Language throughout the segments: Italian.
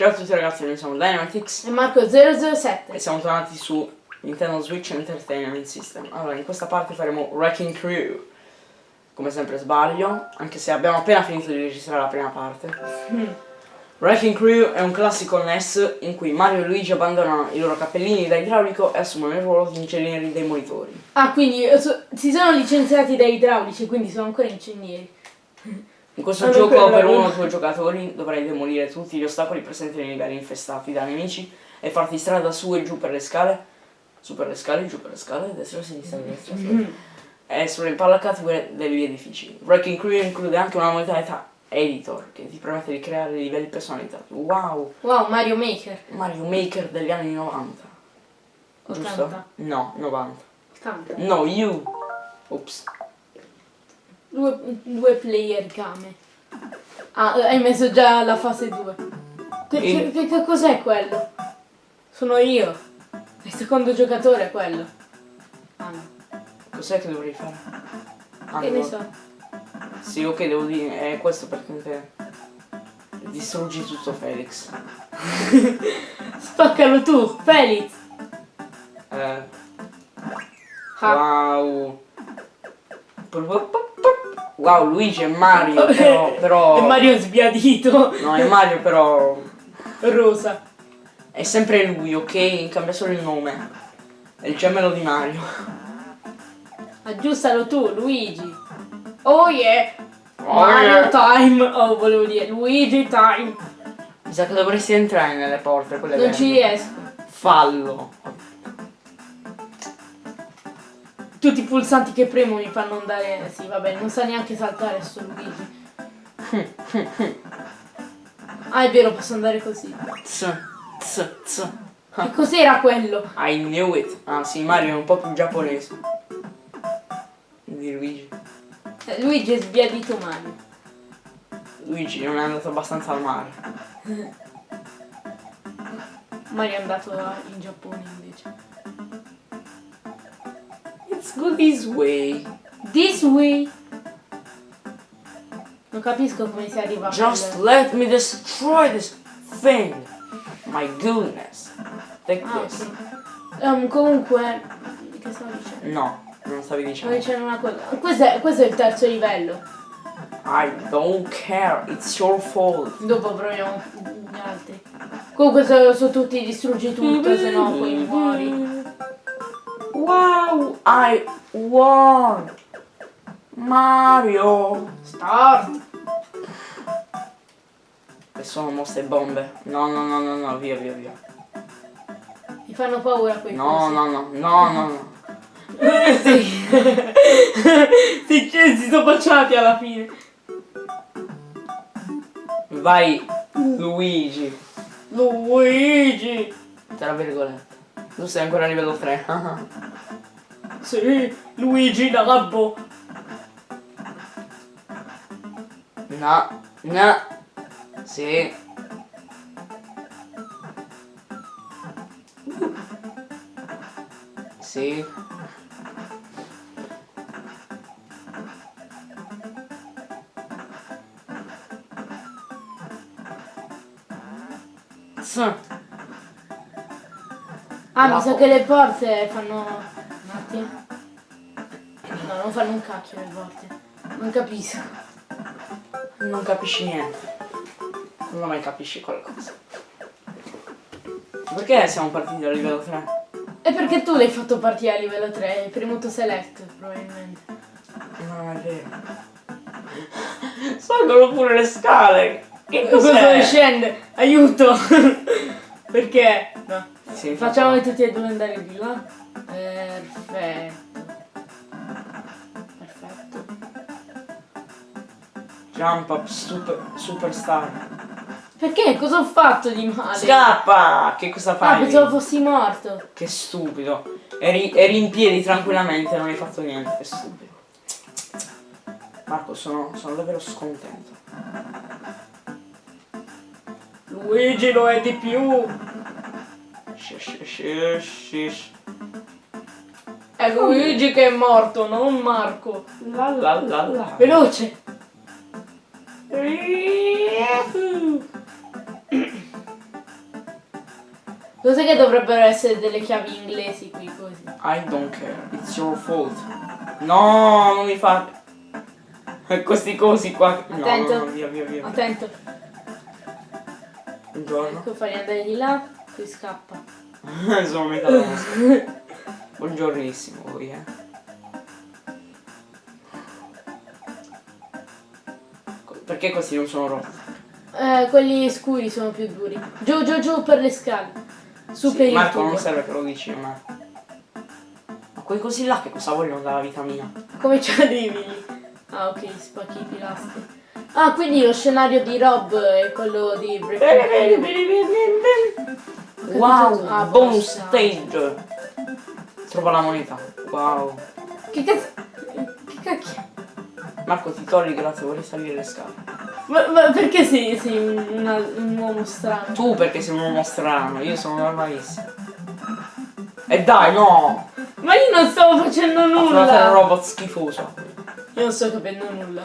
Ciao a tutti ragazzi, noi siamo Dynamitix E Marco 007. e siamo tornati su Nintendo Switch Entertainment System. Allora, in questa parte faremo Wrecking Crew. Come sempre sbaglio, anche se abbiamo appena finito di registrare la prima parte. Wrecking Crew è un classico NES in cui Mario e Luigi abbandonano i loro cappellini da idraulico e assumono il ruolo di ingegneri dei monitori. Ah, quindi eh, so- si sono licenziati dai idraulici, quindi sono ancora ingegneri. In questo Ah, gioco per uno o due giocatori dovrai demolire tutti gli ostacoli presenti nei livelli infestati da nemici e farti strada su e giù per le scale, su per le scale, giù per le scale, destra, sinistra, destra, su. e sulle impalacate que- degli edifici. Wrecking Crew include anche una modalità editor che ti permette di creare livelli personalizzati. Wow! Wow, Mario Maker. Mario Maker degli anni 90. Giusto? 80. No, 90. 80. No, you! Ops. Due, due player game. Ah, eh, hai messo già la fase 2. Che, che- che cos'è quello? Sono io. Il secondo giocatore è quello. Ah no. Cos'è che dovrei fare? Ah, Che ne so. Sì, ok, devo dire, è questo perché te distruggi tutto Felix. Spaccalo tu, Felix. Eh, Ah. wow. Wow, Luigi e Mario, però, però... E Mario sbiadito. No, è Mario però... Rosa. È sempre lui, ok? Cambia solo il nome. È il gemello di Mario. Aggiustalo tu, Luigi. Oh yeah. Oh, Mario yeah. time. Oh, volevo dire Luigi time. Mi sa che dovresti entrare nelle porte, quelle Non verdi. ci riesco. Fallo. Tutti i pulsanti che premo mi fanno andare. Sì, vabbè, non sa neanche saltare sto Luigi. Ah, è vero, posso andare così. Che cos'era quello? I knew it. Ah sì, Mario è un po' più giapponese. Di Luigi. Eh, Luigi è sbiadito Mario. Luigi non è andato abbastanza al mare. Mario è andato in Giappone invece. It's good this way. This way. Non capisco come si arriva a Just quello. let me destroy this thing. My goodness. Take Ah, this. ok. Ehm, comunque. Che stavo dicendo? No, non stavi dicendo. dicendo una cosa. Questo è, questo è il terzo livello. I don't care, it's your fault. Dopo proviamo gli altri. Comunque sono, sono tutti distruggi tutto, se no poi muori. Wow, I won. Mario. Start! E sono mosse bombe. No, no, no, no, no, via, via, via. Mi fanno paura quei No, no, no, no, no, no. sì. sì, cioè, si sono baciati alla fine. Vai, Luigi. Luigi! Tra virgolette. Tu sei ancora a livello 3. Sì, Luigi Labbo. no, no. Sì. Sì. Ah, La mi sa che le porte fanno... Attimo. No, non fanno un cacchio le porte. Non capisco. Non capisci niente. Non mai capisci qualcosa. Perché siamo partiti dal livello 3? E perché tu l'hai fatto partire a livello 3? Hai premuto select, probabilmente. Non è vero. Salgono pure le scale. Che Cosa cos'è? scende? Aiuto! perché? No. Sì, Facciamo infatti. tutti e due andare di là. Perfetto. Perfetto. Jump up super, superstar. Perché? Cosa ho fatto di male? Scappa! Che cosa Ah, fai? pensavo fossi morto. Che stupido. Eri, eri in piedi tranquillamente, non hai fatto niente. Che stupido. Marco, sono, sono davvero scontento. Luigi lo è di più. Shish, shish, shish. È Luigi che è morto, non Marco. La la la la. Veloce. Cos'è che dovrebbero essere delle chiavi inglesi qui così? I don't care, it's your fault. No, non mi fa. Questi cosi qua. No, Attento. no, no, via, via, via. Attento, Buongiorno. ecco fai andare di là, poi scappa. Sono metà nostra. Buongiornissimo voi, eh. Perché questi non sono rotti? Eh, quelli scuri sono più duri. Giù, giù, giù per le scale. Su Sì, per Marco non serve che lo dici, ma. Ma quei cosi là che cosa vogliono dalla vitamina? Come ci arrivi? Ah, ok, spacchi i pilastri. Ah, quindi lo scenario di Rob è quello di Breaking Wow, Ah, bonus stage. Trova la moneta. Wow. Che cazzo? Che cacchio? Marco ti togli grazie, vorrei salire le scale. Ma, ma perché sei, sei un, una- un uomo strano? Tu perché sei un uomo strano, io sono normalissimo. E dai, no! Ma io non stavo facendo Affrontare un nulla! robot schifoso. Io non sto capendo nulla.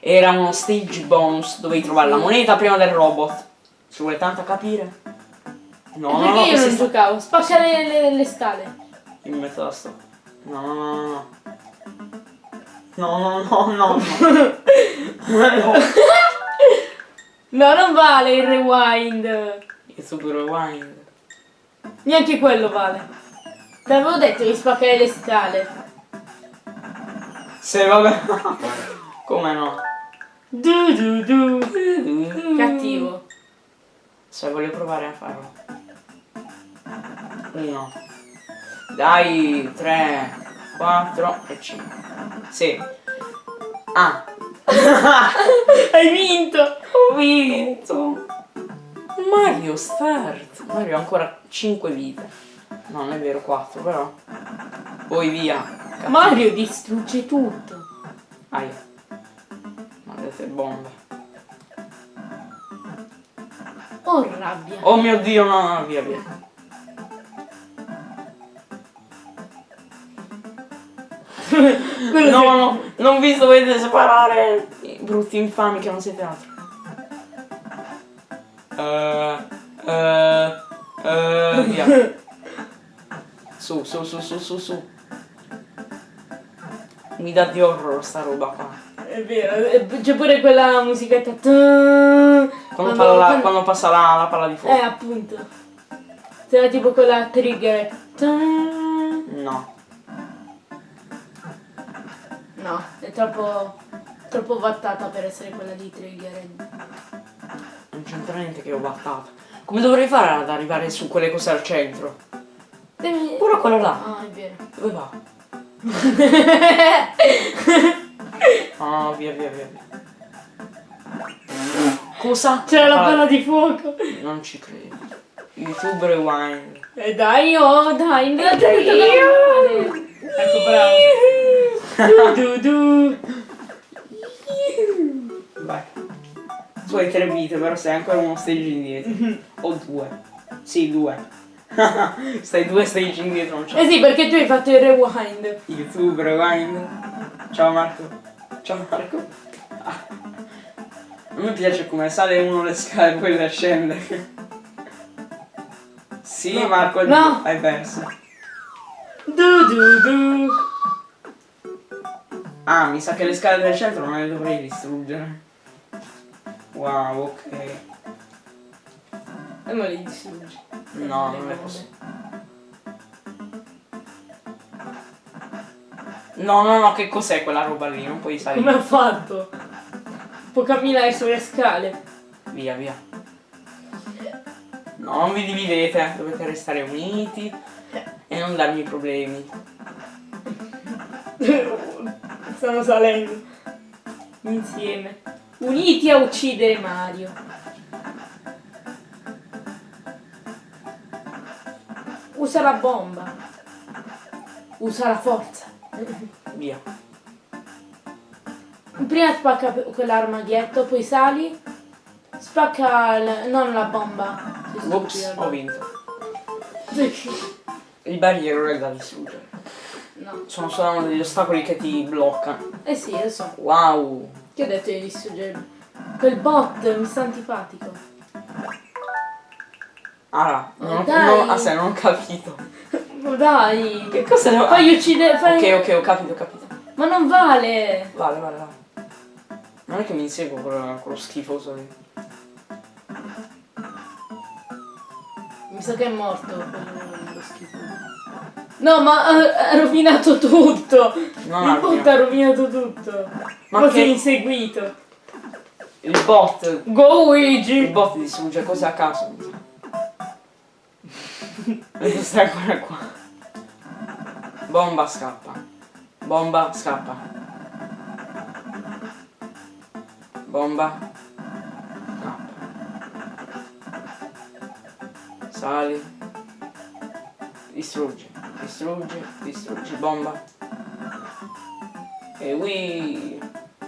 Era uno stage bonus, dovevi trovare la moneta prima del robot. Ci vuole tanto capire? No, no, no, io non sta- giocavo? Spacca le, le- le scale. In mezzo alla sto. No, no, no, no. No, no, no, no, no. no. No, non vale il rewind. Il super rewind. Neanche quello vale. Te l'avevo detto di spaccare le scale. Se vabbè. Come no? Du du du. Cattivo. Se voglio provare a farlo. Uno. Dai, tre, quattro e cinque. Sì. Ah. Hai vinto! Ho vinto. Mario Start. Mario ha ancora 5 vite. No, non è vero, 4 però. Poi via. Mario distrugge tutto. Aia. Maledette bombe. Oh rabbia. Oh mio dio, no, no, via, via. Quello No, che- no, non vi dovete separare. i Brutti infami che non siete altro. Eh, eh, eh, via. Su, su, su, su, su, su. Mi dà di horror sta roba qua. È vero, c'è pure quella musichetta. Quando, Quando, palla la- quando passa la, la palla di fuoco. Eh, appunto. C'era tipo quella trigger. No. No, è troppo. troppo vattata per essere quella di trigger. Non c'entra niente che ho battato. Come dovrei fare ad arrivare su quelle cose al centro? Devi... Pure quello là. Ah, è vero. Dove va? Ah, via, via, via. via. Cosa? C'era la Ah, palla di fuoco. Non ci credo. YouTube Rewind. E dai, oh, dai, in realtà mi tocca Ecco, bravo. Du, du, du. Vai. Tu hai tre vite, però sei ancora uno stage indietro. o due. Sì, due. Stai due stage indietro, non c'è. Eh sì, perché tu hai fatto il rewind. YouTube Rewind. Ciao Marco. Ciao Marco. Ah. A me piace come sale uno le scale e poi le scende. Sì, No. Marco, No. hai perso. Du, du, du. Ah, mi sa che le scale del centro non le dovrei distruggere. Wow, ok. E me li distruggi. No, Le non le posso. No, no, no, che cos'è quella roba lì? Non puoi salire. Come ha fatto? Può camminare sulle scale. Via, via. No, non vi dividete, dovete restare uniti e non darmi problemi. Stanno salendo. Insieme. Uniti a uccidere Mario. Usa la bomba. Usa la forza. Via. Prima spacca quell'armadietto, poi sali. Spacca il- non la bomba. Ops, ho vinto. Il barriere è da distruggere. No. Sono solo degli ostacoli che ti bloccano. Eh sì, lo so. Wow. Ti ho detto di distruggere. Quel bot mi sta antipatico. Allora, non, ho- non, ah, sai, non ho capito. Ma dai. Che cosa devo Fai uccidere. Fai... Ok, ok, ho capito, ho capito. Ma non vale. Vale, vale, vale. Non è che mi inseguo quello, quello schifoso lì. Mi sa che è morto. No, ma ha, ha rovinato tutto. Non Il bot ha rovinato tutto. Ma Ma che- sei inseguito. Il bot. Go Il Luigi. bot distrugge cose a caso. Devo stare ancora qua. Bomba scappa. Bomba scappa. Bomba. Scappa. Sali. Distruggi. Distruggi. Distruggi. Bomba. E qui.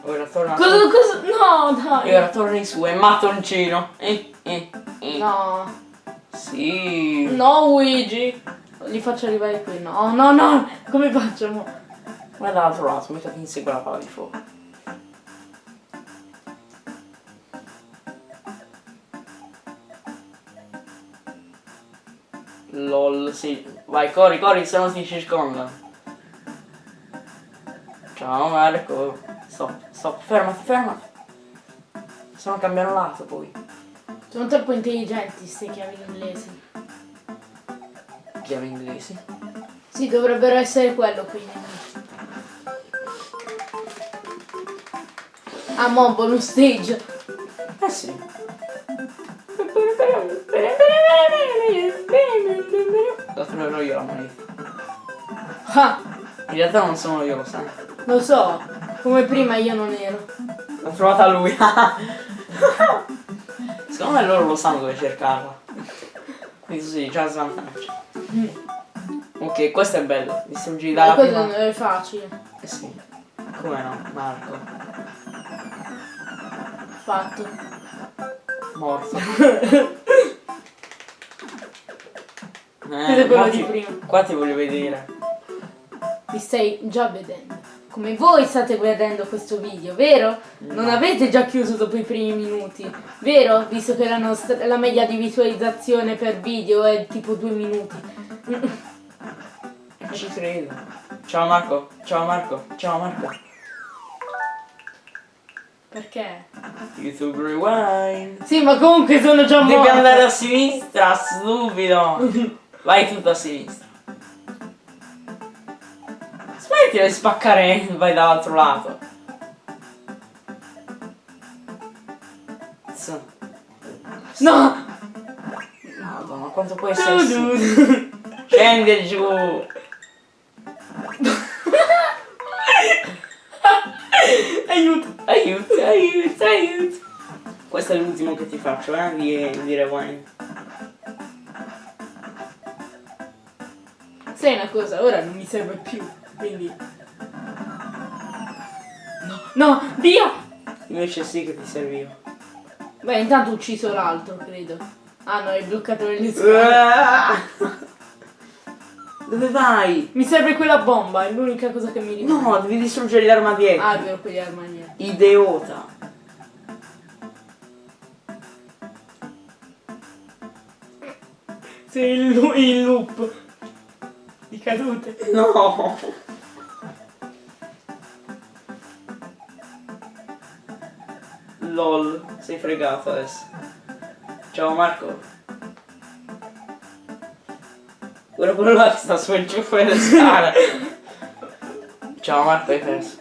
Ora torna. Cosa, cosa? No, dai. E ora torni su, è mattoncino. Eh, eh, eh. No. Sì. No Luigi. Li faccio arrivare qui. No, no, no. Come facciamo? Guarda dall'altro lato, mettati in segue la palla di fuoco. LOL, sì. Vai, corri, corri, se no ti circonda. Ciao Marco. Stop, stop, fermati, fermati. Se no cambiano lato poi. Sono troppo intelligenti queste chiavi inglesi. Chiave inglesi. Sì, dovrebbero essere quello qui. Ah, mo, bonus stage. Eh sì. La troverò io la moneta. Ah, In realtà non sono io, lo sai. lo so. Come prima io non ero. L'ho trovata lui. Secondo me loro lo sanno dove cercarla. Quindi sì, già svantaggio. Ok, questo è bello. Distruggi dalla questo prima. non è facile. Eh sì. Come no, Marco. Fatto. Morto. È quello di ti- prima. Qua ti voglio vedere. Mi stai già vedendo. Come voi state guardando questo video, vero? Non avete già chiuso dopo i primi minuti, vero? Visto che la, nostra, la media di visualizzazione per video è tipo due minuti. Ci credo. Ciao Marco. Ciao Marco. Ciao Marco. Perché? YouTube Rewind. Sì, ma comunque sono già Devi morto. andare a sinistra, stupido. Vai tutto a sinistra. Smetti di spaccare vai dall'altro lato. No! Madonna, quanto può essere su? Scendi giù. Aiuto! Aiuto, aiuto, aiuto. Questo è l'ultimo che ti faccio, eh, di, di rewind. Sai una cosa, ora non mi serve più, quindi... No, no, via! Invece sì che ti serviva. Beh, intanto ho ucciso l'altro, credo. Ah no, hai bloccato le spalle. Dove vai? Mi serve quella bomba, è l'unica cosa che mi rimane. No, devi distruggere l'arma dietro. Ah, è vero, quegli armanieri. Idiota. Sei il, il loop di cadute. No. LOL, sei fregato adesso. Ciao Marco. Guarda quello là che sta su giù fuori le scale. Ciao Marco, hai perso.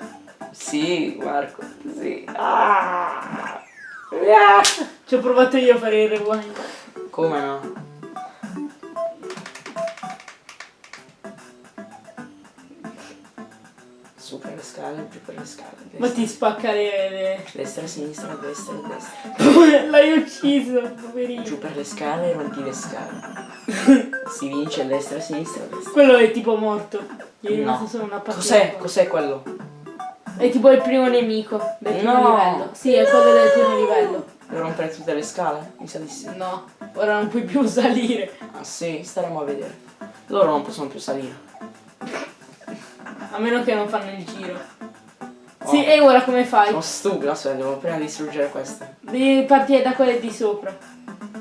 Sì, Marco, sì. Ah. Ah. Ci ho provato io a fare il rewind. Come no? Le scale, giù per le scale. Ma Destra, ti spacca le... le- destra sinistra, destra, destra. L'hai ucciso, poverino. Giù per le scale, rompi le scale. si vince destra, sinistra, destra. Quello è tipo morto. Gli è rimasto No. solo una partita. Cos'è? Cos'è quello? È tipo il primo nemico del primo No. livello. Sì, è quello del primo livello. Devo rompere tutte le scale? Mi sa di sì. No, ora non puoi più salire. Ah sì, staremo a vedere. Loro non possono più salire. A meno che non fanno il giro. Oh. Sì, e ora come fai? Sono stupido, aspetta, devo prima distruggere queste. Devi partire da quelle di sopra.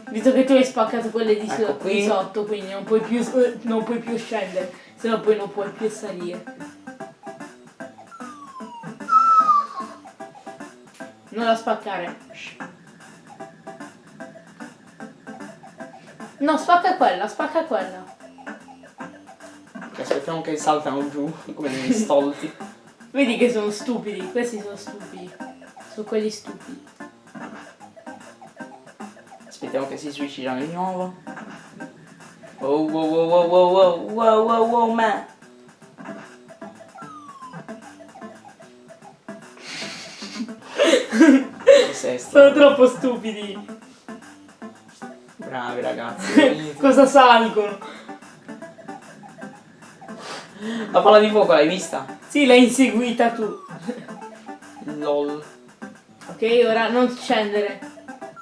Visto che tu hai spaccato quelle di, so- Ecco qui. di sotto, quindi non puoi più, eh, non puoi più scendere, se no poi non puoi più salire. Non la spaccare. No, spacca quella, spacca quella. Aspettiamo che saltano giù come degli stolti. Vedi che sono stupidi, questi sono stupidi. Sono quelli stupidi. Aspettiamo che si switchino di nuovo. Wow wow wow wow wow wow wow wow wow man. Sono troppo stupidi. Bravi ragazzi. Cosa salgono? La palla di fuoco l'hai vista? Sì, l'hai inseguita tu. LOL. Ok, ora non scendere.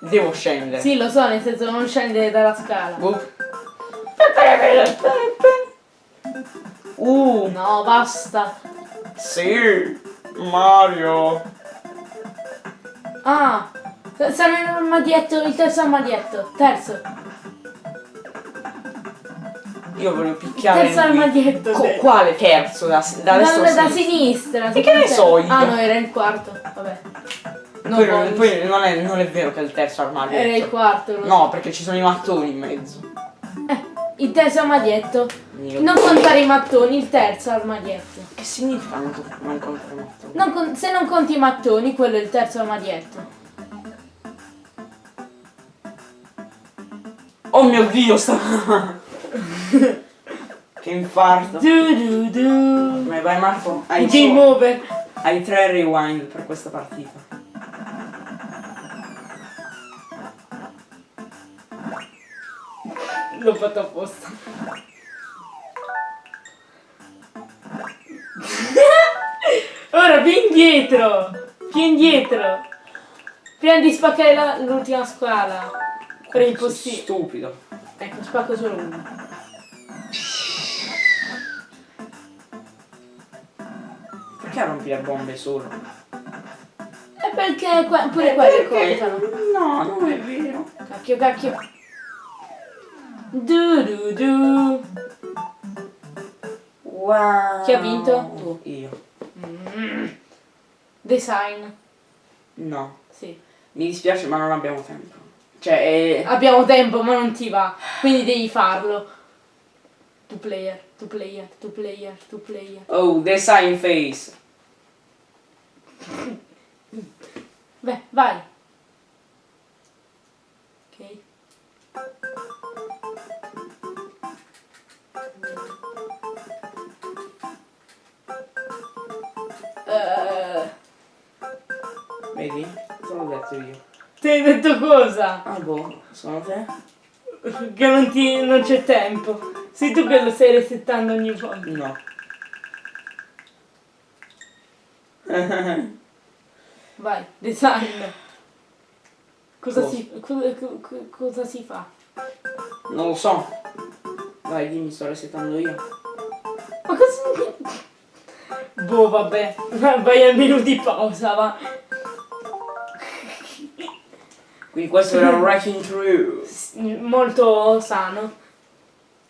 Devo scendere. Sì, lo so, nel senso non scendere dalla scala. Boop. Uh, No, basta. sì. Mario. Ah, stanno in armadietto, il terzo armadietto. Terzo. Io voglio picchiare Terzo armadietto. Co- quale terzo? Da, da da, da sinistra? E che ne so io? Ah no, era il quarto. Vabbè. No, poi, bonus. poi non, è, non è vero che è il terzo armadio. Era il quarto. lo so. No, perché ci sono i mattoni in mezzo. Eh, il terzo armadietto. Mio Non contare i mattoni, il terzo armadietto. Che significa non, non contare i mattoni? Non con- se non conti i mattoni, quello è il terzo armadietto. Oh mio dio, sta... che infarto. Du du du. Come vai Marco? Hai, Game over. hai tre rewind per questa partita. L'ho fatto apposta. Ora più indietro. Più indietro. Prima di spaccare l'ultima scala. Per impossibile. Stupido. Ecco, spacco solo uno. Perché rompi le bombe solo? E perché que- pure quelle contano. No, non è vero. Cacchio, cacchio. Du du du. Wow. Chi ha vinto? Tu. Io. Design. No. Sì. Mi dispiace ma non abbiamo tempo. Cioè. Abbiamo tempo, ma non ti va. Quindi devi farlo. Two player, two player, two player, two player. Oh, design face. Beh, vai. Ok. Eh, Vedi? L'ho detto io. Ti hai detto cosa? Ah boh, sono te? Che non, ti, non c'è tempo. Sei tu che lo stai resettando ogni volta. No. Vai, design. Cosa, Cosa? si, co- co- co- cosa si fa? non lo so. Vai, dimmi, sto resettando io. Ma cosa... Boh, vabbè. Vai al menu di pausa, va. Quindi questo era Wrecking Crew. Molto sano.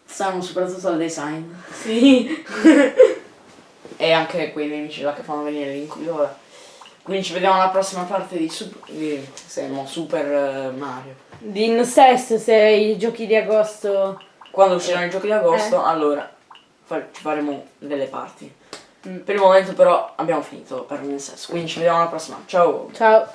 Stanno soprattutto al design. Sì. E anche quei nemici là che fanno venire l'incubo. Quindi ci vediamo alla prossima parte di, Sup- di se no, Super eh, Mario. Di stesso se i giochi di agosto... Quando usciranno i giochi di agosto, Eh. allora fa- ci faremo delle parti. Mm. Per il momento però abbiamo finito per sesso. Quindi ci vediamo alla prossima. Ciao! Ciao.